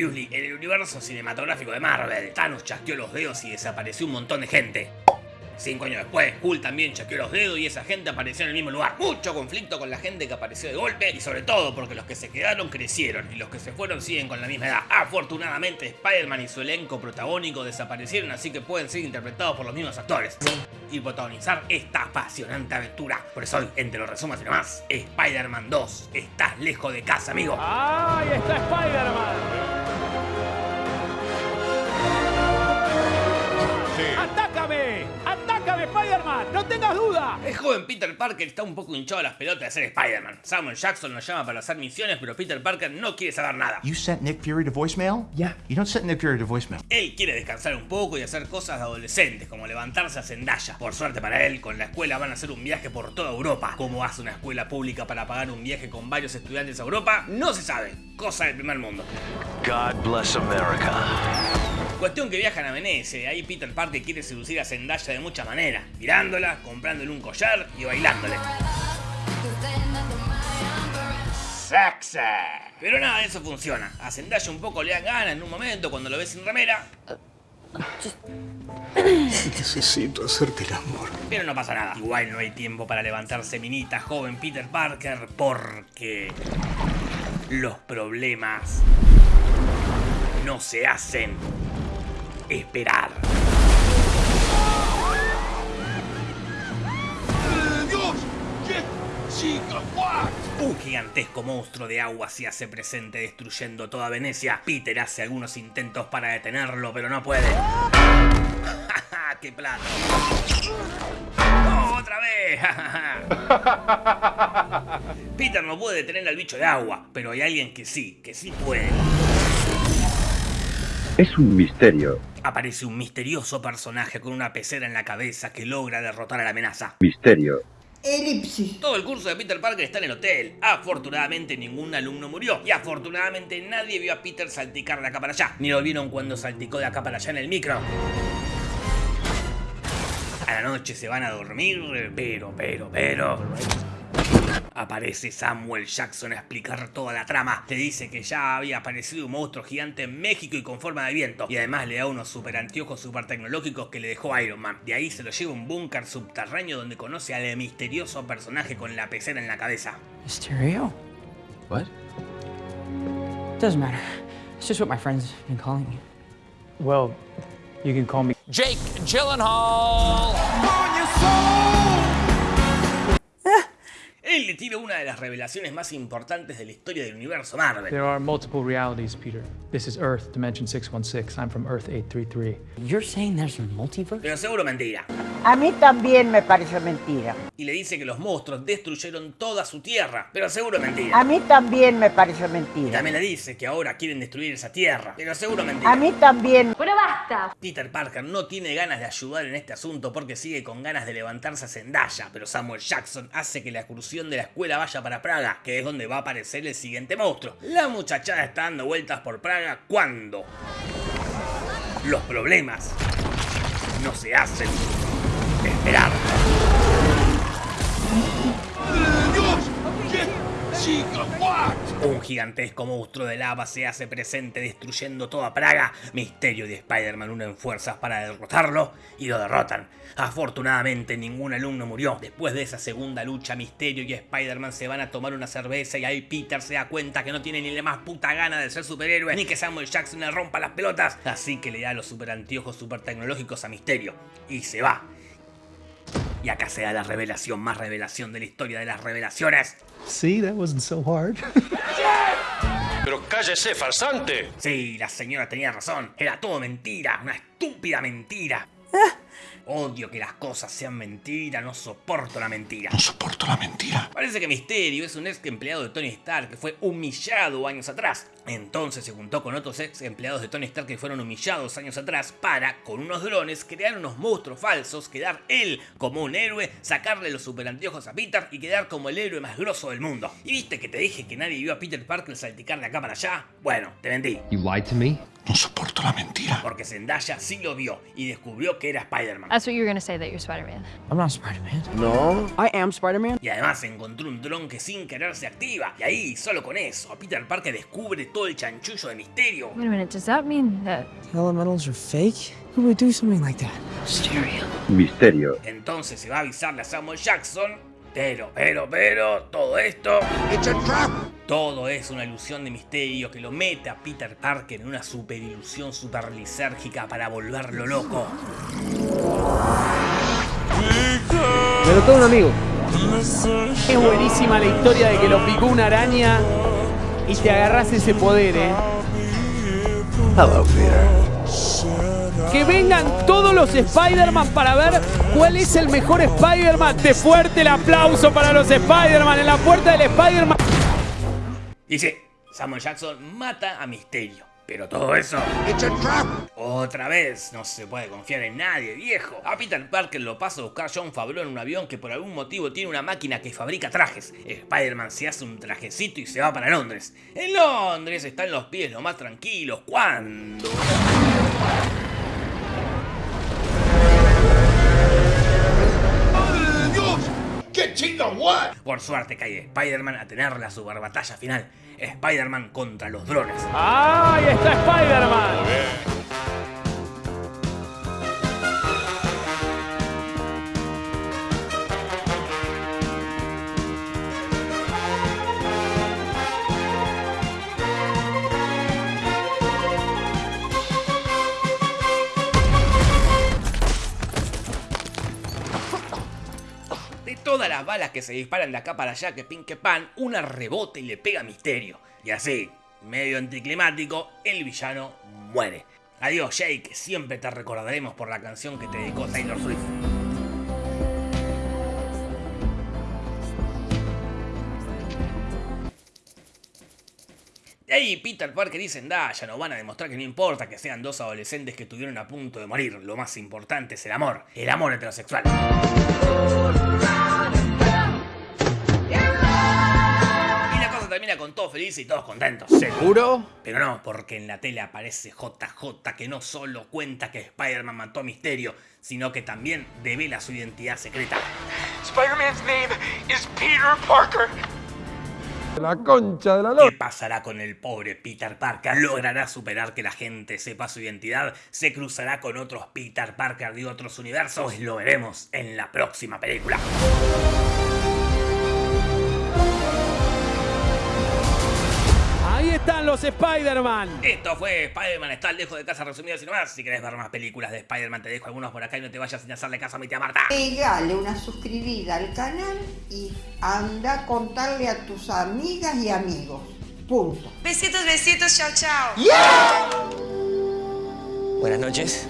En el universo cinematográfico de Marvel, Thanos chasqueó los dedos y desapareció un montón de gente. Cinco años después, Hulk también chasqueó los dedos y esa gente apareció en el mismo lugar. Mucho conflicto con la gente que apareció de golpe y sobre todo porque los que se quedaron crecieron y los que se fueron siguen con la misma edad. Afortunadamente, Spider-Man y su elenco protagónico desaparecieron así que pueden ser interpretados por los mismos actores y protagonizar esta apasionante aventura. Por eso hoy, entre los resumos y demás, Spider-Man 2, estás lejos de casa, amigo. ¡Ahí está Spider-Man! ¡Atácame, Spider-Man! ¡No tengas duda! El joven Peter Parker está un poco hinchado a las pelotas de ser Spider-Man. Samuel Jackson lo llama para hacer misiones, pero Peter Parker no quiere saber nada. You sent Nick Fury to voicemail? Yeah. You don't send Nick Fury to voicemail. Él quiere descansar un poco y hacer cosas de adolescentes, como levantarse a Zendaya. Por suerte para él, con la escuela van a hacer un viaje por toda Europa. ¿Cómo hace una escuela pública para pagar un viaje con varios estudiantes a Europa? No se sabe. Cosa del primer mundo. God bless America. Cuestión que viajan a Venecia, ahí Peter Parker quiere seducir a Zendaya de muchas maneras, mirándola, comprándole un collar y bailándole. Sexy. Pero nada de eso funciona. A Zendaya un poco le dan ganas en un momento cuando lo ves sin remera, Necesito hacerte el amor. pero no pasa nada. Igual no hay tiempo para levantarse minita, joven Peter Parker, porque los problemas no se hacen esperar. Un gigantesco monstruo de agua se hace presente destruyendo toda Venecia. Peter hace algunos intentos para detenerlo, pero no puede. ¡Qué plato! ¡Oh, ¡Otra vez! Peter no puede detener al bicho de agua, pero hay alguien que sí, que sí puede. Es un misterio. Aparece un misterioso personaje con una pecera en la cabeza que logra derrotar a la amenaza. Misterio. Elipsis. Todo el curso de Peter Parker está en el hotel. Afortunadamente ningún alumno murió. Y afortunadamente nadie vio a Peter salticar de acá para allá. Ni lo vieron cuando salticó de acá para allá en el micro. A la noche se van a dormir, pero, pero, pero... Aparece Samuel Jackson a explicar toda la trama. Te dice que ya había aparecido un monstruo gigante en México y con forma de viento. Y además le da unos super anteojos super tecnológicos que le dejó Iron Man. De ahí se lo lleva a un búnker subterráneo donde conoce al misterioso personaje con la pecera en la cabeza. Mysterio? What? Doesn't matter. It's just what my friends have been calling me. Well, you can call me Jake Gyllenhaal. Él le tira una de las revelaciones más importantes de la historia del universo Marvel. There are multiple realities, Peter. This is Earth, Dimension 616. I'm from Earth 833. You're saying there's a multiverse? Pero seguro mentira. A mí también me parece mentira. Y le dice que los monstruos destruyeron toda su tierra. Pero seguro A mentira. mí también me parece Y mentira. también le dice que ahora quieren destruir esa tierra. Pero seguro mentira. A mí también. Bueno, basta. Peter Parker no tiene ganas de ayudar en este asunto porque sigue con ganas de levantarse a Zendaya, pero Samuel Jackson hace que la de la escuela vaya para Praga, que es donde va a aparecer el siguiente monstruo. La muchachada está dando vueltas por Praga cuando los problemas no se hacen esperar. Un gigantesco monstruo de lava se hace presente destruyendo toda Praga. Misterio y Spider-Man unen fuerzas para derrotarlo y lo derrotan. Afortunadamente ningún alumno murió. Después de esa segunda lucha, Misterio y Spider-Man se van a tomar una cerveza y ahí Peter se da cuenta que no tiene ni la más puta gana de ser superhéroe ni que Samuel Jackson le rompa las pelotas. Así que le da los super anteojos super tecnológicos a Misterio y se va. Y acá se da la revelación más revelación de la historia de las revelaciones. See, that wasn't so hard. Pero cállese, farsante. Sí, la señora tenía razón. Era todo mentira, una estúpida mentira. Odio que las cosas sean mentira, no soporto la mentira. No soporto la mentira. Parece que Misterio es un ex empleado de Tony Stark que fue humillado años atrás. Entonces se juntó con otros ex empleados de Tony Stark que fueron humillados años atrás para, con unos drones, crear unos monstruos falsos, quedar él como un héroe, sacarle los super anteojos a Peter y quedar como el héroe más grosso del mundo. ¿Y viste que te dije que nadie vio a Peter Parker salticar de acá para allá? Bueno, te mentí. You lied to me? No soporto la mentira. Porque Zendaya sí lo vio y descubrió que era Spider-Man. That's what you're gonna say that you're Spider-Man. I'm not Spider-Man. No. I am Spider-Man. Y además encontró un dron que sin querer se activa. Y ahí, solo con eso, Peter Parker descubre todo el chanchullo de misterio. Wait a minute, does that mean that Elementals are fake? Who would do something like that? Misterio. Entonces se va a avisarle a Samuel Jackson. Pero, pero, pero, todo esto. Todo es una ilusión de misterio que lo mete a Peter Parker en una super ilusión super lisérgica para volverlo loco. Me lo un amigo. Es buenísima la historia de que lo picó una araña y te agarras ese poder, eh. Hello, Peter. Que vengan todos los Spider-Man para ver cuál es el mejor Spider-Man. De fuerte el aplauso para los Spider-Man en la puerta del Spider-Man. Y sí, Samuel Jackson mata a Misterio. Pero todo eso... Otra vez, no se puede confiar en nadie, viejo. A Peter Parker lo pasa a buscar John Favreau en un avión que por algún motivo tiene una máquina que fabrica trajes. Spider-Man se hace un trajecito y se va para Londres. En Londres están los pies lo más tranquilos. ¿Cuándo? Por suerte cae Spider-Man a tener la super batalla final. Spider-Man contra los drones. ¡Ahí está Spider-Man! Todas las balas que se disparan de acá para allá que pin que pan, una rebota y le pega Misterio. Y así, medio anticlimático, el villano muere. Adiós Jake, siempre te recordaremos por la canción que te dedicó Taylor Swift. Ahí Peter Parker y Zendaya nos van a demostrar que no importa que sean dos adolescentes que estuvieron a punto de morir, lo más importante es el amor, el amor heterosexual. Y la cosa termina con todos felices y todos contentos. ¿Seguro? Pero no, porque en la tele aparece JJ que no solo cuenta que Spider-Man mató a Misterio, sino que también devela su identidad secreta. Spider-Man's name is Peter Parker. La concha de la ¿Qué pasará con el pobre Peter Parker? ¿Logrará superar que la gente sepa su identidad? ¿Se cruzará con otros Peter Parker de otros universos? Pues lo veremos en la próxima película. Están los Spider-Man. Esto fue Spider-Man está lejos de casa resumido y nomás. Si querés ver más películas de Spider-Man te dejo algunos por acá y no te vayas sin hacerle caso a mi tía Marta. Pegale una suscribida al canal y anda a contarle a tus amigas y amigos. Punto. Besitos, besitos, chao, chao. Buenas noches.